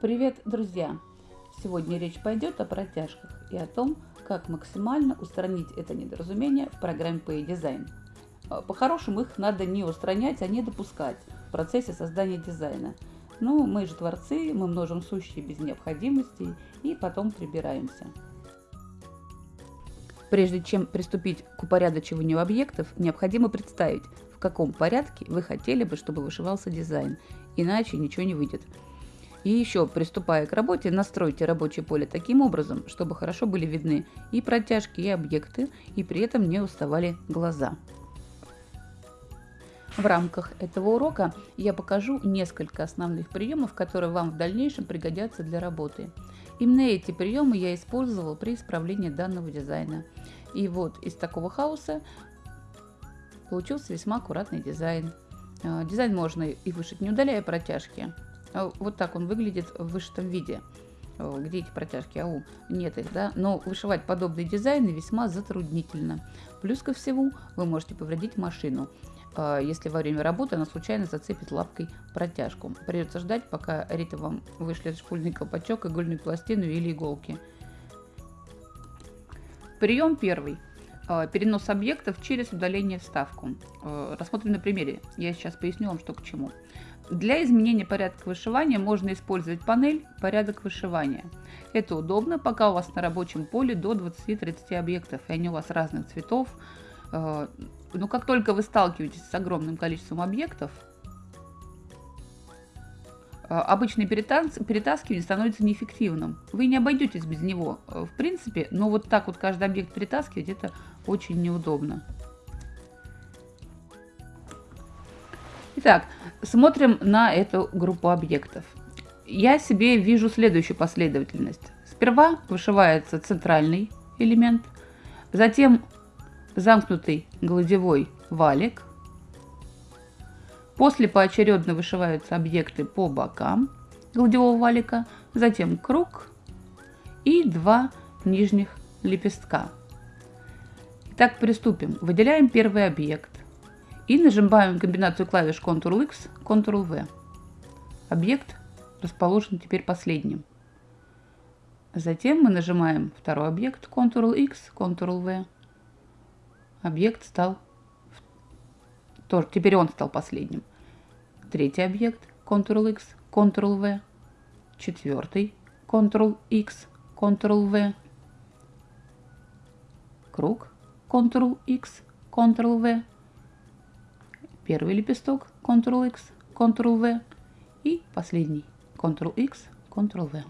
Привет, друзья! Сегодня речь пойдет о протяжках и о том, как максимально устранить это недоразумение в программе PA Design. А, по-хорошему их надо не устранять, а не допускать в процессе создания дизайна. Ну, мы же творцы, мы множим сущие без необходимости и потом прибираемся. Прежде чем приступить к упорядочиванию объектов, необходимо представить, в каком порядке вы хотели бы, чтобы вышивался дизайн, иначе ничего не выйдет. И еще, приступая к работе, настройте рабочее поле таким образом, чтобы хорошо были видны и протяжки, и объекты, и при этом не уставали глаза. В рамках этого урока я покажу несколько основных приемов, которые вам в дальнейшем пригодятся для работы. Именно эти приемы я использовал при исправлении данного дизайна. И вот из такого хаоса получился весьма аккуратный дизайн. А, дизайн можно и вышить, не удаляя протяжки. А, вот так он выглядит в вышитом виде. Где эти протяжки? Ау, нет их, да? Но вышивать подобные дизайны весьма затруднительно. Плюс ко всему, вы можете повредить машину. А, если во время работы она случайно зацепит лапкой протяжку. Придется ждать, пока Рита вам вышлет шпульный колпачок, игольную пластину или иголки. Прием первый. А, перенос объектов через удаление вставку. Рассмотрим на примере. Я сейчас поясню вам, что к чему. Для изменения порядка вышивания можно использовать панель «Порядок вышивания». Это удобно, пока у вас на рабочем поле до 20-30 объектов, и они у вас разных цветов, но как только вы сталкиваетесь с огромным количеством объектов, а, обычное перетаскивание становится неэффективным. Вы не обойдетесь без него, э, в принципе, но вот так вот каждый объект перетаскивать, это очень неудобно. Итак, смотрим на эту группу объектов. Я себе вижу следующую последовательность. Сперва вышивается центральный элемент, затем замкнутый гладевой валик. После поочередно вышиваются объекты по бокам гладевого валика, затем круг и два нижних лепестка. Итак, приступим. Выделяем первый объект и нажимаем комбинацию клавиш Ctrl-X, Ctrl-V. Объект расположен теперь последним. Затем мы нажимаем второй объект Ctrl-X, Ctrl-V объект стал, тоже, теперь он стал последним. Третий объект, Ctrl-X, Ctrl-V. Четвертый, Ctrl-X, Ctrl-V. Круг, Ctrl-X, Ctrl-V. Первый лепесток, Ctrl-X, Ctrl-V. И последний, Ctrl-X, Ctrl-V.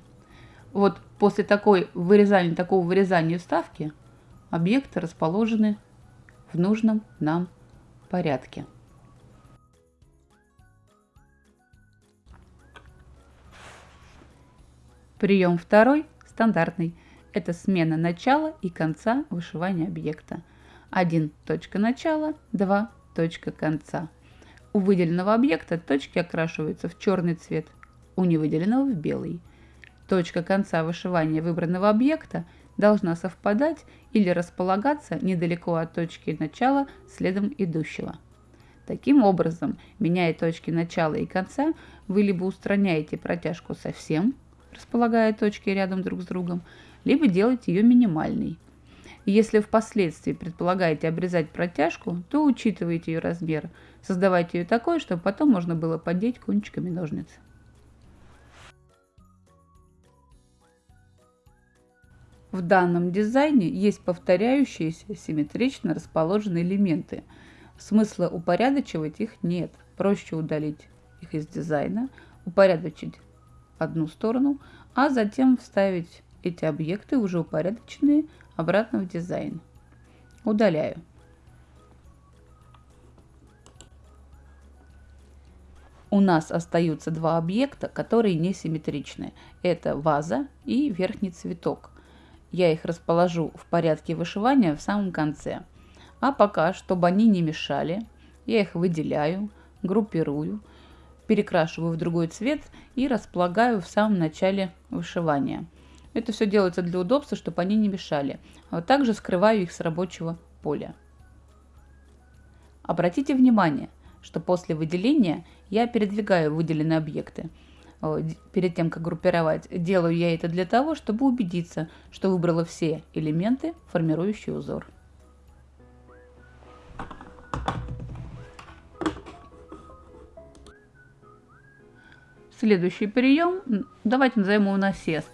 Вот после такой вырезания, такого вырезания вставки объекты расположены в нужном нам порядке. Прием второй, стандартный. Это смена начала и конца вышивания объекта. 1 точка начала, 2 точка конца. У выделенного объекта точки окрашиваются в черный цвет, у невыделенного в белый. Точка конца вышивания выбранного объекта должна совпадать или располагаться недалеко от точки начала следом идущего. Таким образом, меняя точки начала и конца, вы либо устраняете протяжку совсем, располагая точки рядом друг с другом, либо делаете ее минимальной. Если впоследствии предполагаете обрезать протяжку, то учитывайте ее размер, создавайте ее такой, чтобы потом можно было поддеть кончиками ножниц. В данном дизайне есть повторяющиеся симметрично расположенные элементы. Смысла упорядочивать их нет. Проще удалить их из дизайна, упорядочить одну сторону, а затем вставить эти объекты, уже упорядоченные, обратно в дизайн. Удаляю. У нас остаются два объекта, которые несимметричны. Это ваза и верхний цветок. Я их расположу в порядке вышивания в самом конце. А пока, чтобы они не мешали, я их выделяю, группирую, перекрашиваю в другой цвет и располагаю в самом начале вышивания. Это все делается для удобства, чтобы они не мешали. А также скрываю их с рабочего поля. Обратите внимание, что после выделения я передвигаю выделенные объекты. перед тем, как группировать, делаю я это для того, чтобы убедиться, что выбрала все элементы, формирующие узор. Следующий прием, давайте назовем его насест.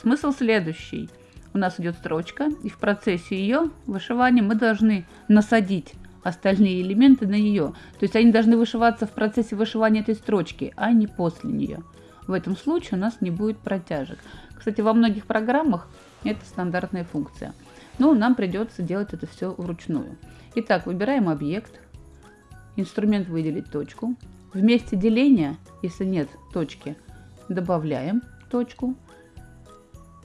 Смысл следующий. У нас идет строчка, и в процессе ее вышивания мы должны насадить остальные элементы на нее. То есть они должны вышиваться в процессе вышивания этой строчки, а не после нее. В этом случае у нас не будет протяжек. Кстати, во многих программах это стандартная функция. Но нам придется делать это все вручную. Итак, выбираем объект, инструмент выделить точку. В деления, если нет точки, добавляем точку.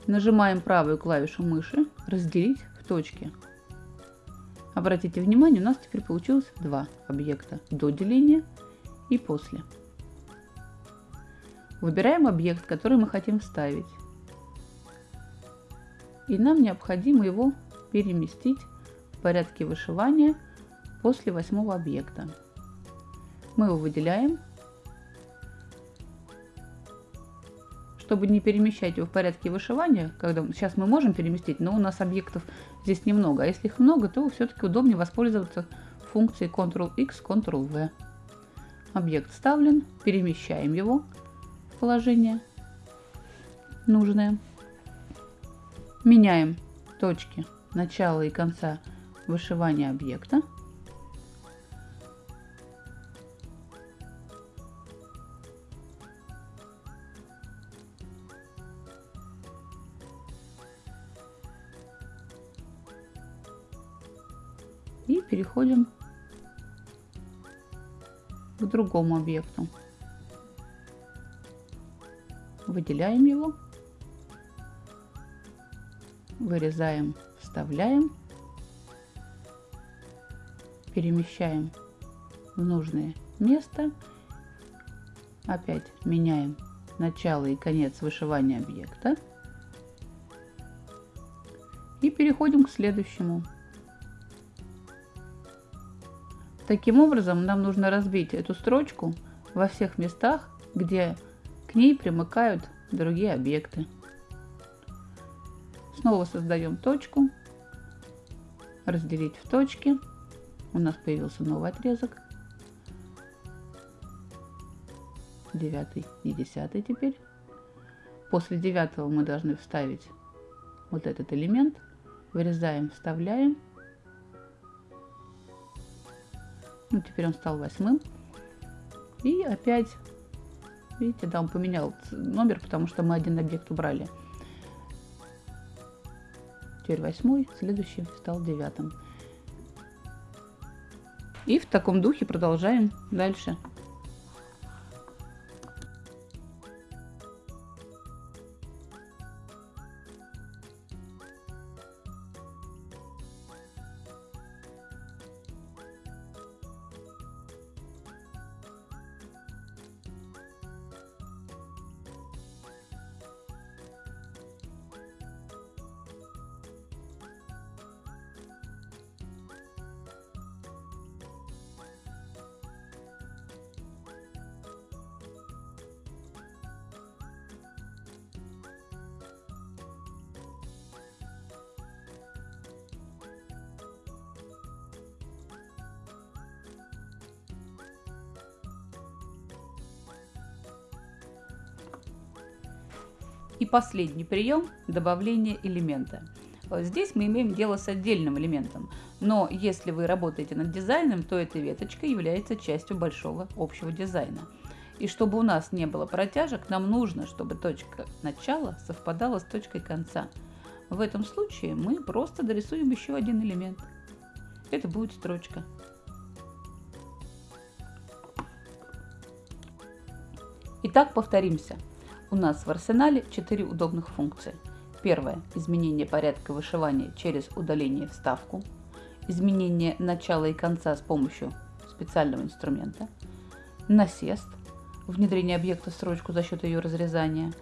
Нажимаем правую клавишу мыши «Разделить в точке». Обратите внимание, у нас теперь получилось два объекта до деления и после. Выбираем объект, который мы хотим вставить. И нам необходимо его переместить в порядке вышивания после восьмого объекта. Мы его выделяем. Чтобы не перемещать его в порядке вышивания, когда сейчас мы можем переместить, но у нас объектов здесь немного. А если их много, то все-таки удобнее воспользоваться функцией Ctrl-X, Ctrl-V. Объект вставлен, перемещаем его положение нужное. Меняем точки начала и конца вышивания объекта. И переходим к другому объекту. Выделяем его, вырезаем, вставляем, перемещаем в нужное место, опять меняем начало и конец вышивания объекта. И переходим к следующему. Таким образом, нам нужно разбить эту строчку во всех местах, где к ней примыкают другие объекты. Снова создаем точку. Разделить в точки. У нас появился новый отрезок. Девятый и десятый теперь. После девятого мы должны вставить вот этот элемент. Вырезаем, вставляем. Ну, теперь он стал восьмым. И опять Видите, да, он поменял номер, потому что мы один объект убрали. Теперь восьмой, следующий стал девятым. И в таком духе продолжаем дальше. И последний прием – добавление элемента. Здесь мы имеем дело с отдельным элементом, но если вы работаете над дизайном, то эта веточка является частью большого общего дизайна. И чтобы у нас не было протяжек, нам нужно, чтобы точка начала совпадала с точкой конца. В этом случае мы просто дорисуем еще один элемент. Это будет строчка. Итак, повторимся. У нас в арсенале 4 удобных функции. Первое – изменение порядка вышивания через удаление вставку. Изменение начала и конца с помощью специального инструмента. Насест – внедрение объекта в строчку за счет ее разрезания.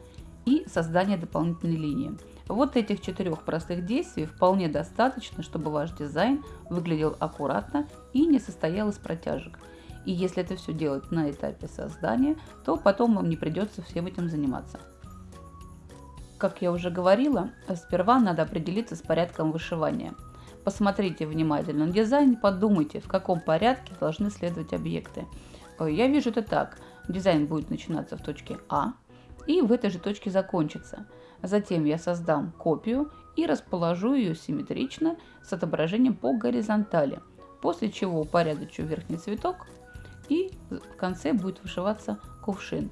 И создание дополнительной линии. Вот этих четырех простых действий вполне достаточно, чтобы ваш дизайн выглядел аккуратно и не состоял из протяжек. И если это все делать на этапе создания, то потом вам не придется всем этим заниматься. Как я уже говорила, сперва надо определиться с порядком вышивания. Посмотрите внимательно на дизайн, подумайте, в каком порядке должны следовать объекты. Э, я вижу это так. Дизайн будет начинаться в точке А и в этой же точке закончится. Затем я создам копию и расположу ее симметрично с отображением по горизонтали, после чего упорядочу верхний цветок и в конце будет вышиваться кувшин.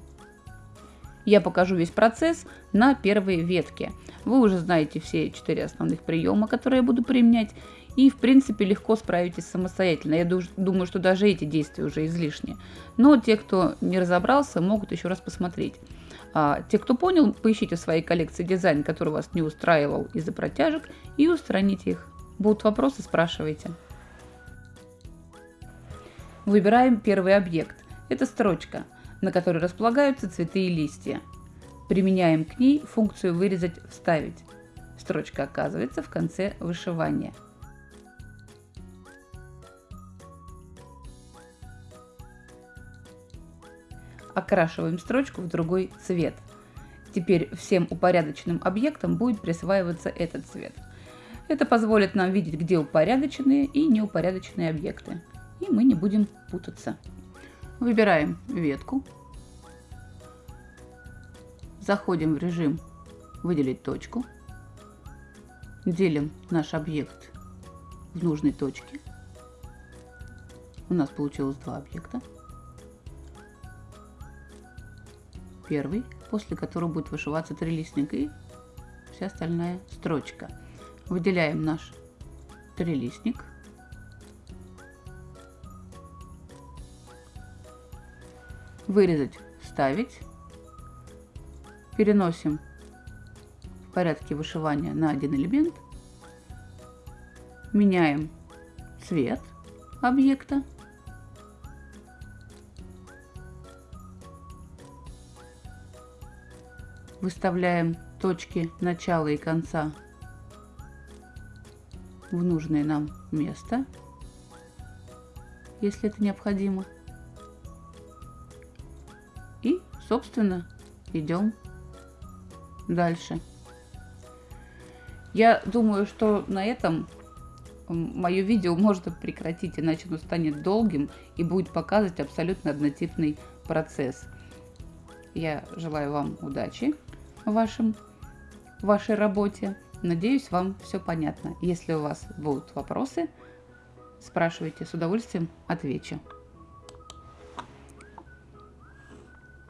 Я покажу весь процесс на первой ветке. Вы уже знаете все четыре основных приема, которые я буду применять, и в принципе легко справитесь самостоятельно. Я думаю, что даже эти действия уже излишни. Но те, кто не разобрался, могут еще раз посмотреть. А те, кто понял, поищите в своей коллекции дизайн, который вас не устраивал из-за протяжек, и устраните их. Будут вопросы, спрашивайте. Выбираем первый объект. Это строчка, на которой располагаются цветы и листья. Применяем к ней функцию «Вырезать, вставить». Строчка оказывается в конце вышивания. окрашиваем строчку в другой цвет. Теперь всем упорядоченным объектам будет присваиваться этот цвет. Это позволит нам видеть, где упорядоченные и неупорядоченные объекты. И мы не будем путаться. Выбираем ветку. Заходим в режим «Выделить точку». Делим наш объект в нужной точке. У нас получилось два объекта. первый, после которого будет вышиваться трилистник и вся остальная строчка. Выделяем наш трилистник. Вырезать, вставить. Переносим в порядке вышивания на один элемент. Меняем цвет объекта выставляем точки начала и конца в нужное нам место, если это необходимо. Собственно, идем дальше. Я думаю, что на этом мое видео можно прекратить, иначе оно станет долгим и будет показывать абсолютно однотипный процесс. Я желаю вам удачи в вашем, вашей работе. Надеюсь, вам все понятно. Если у вас будут вопросы, спрашивайте, с удовольствием отвечу.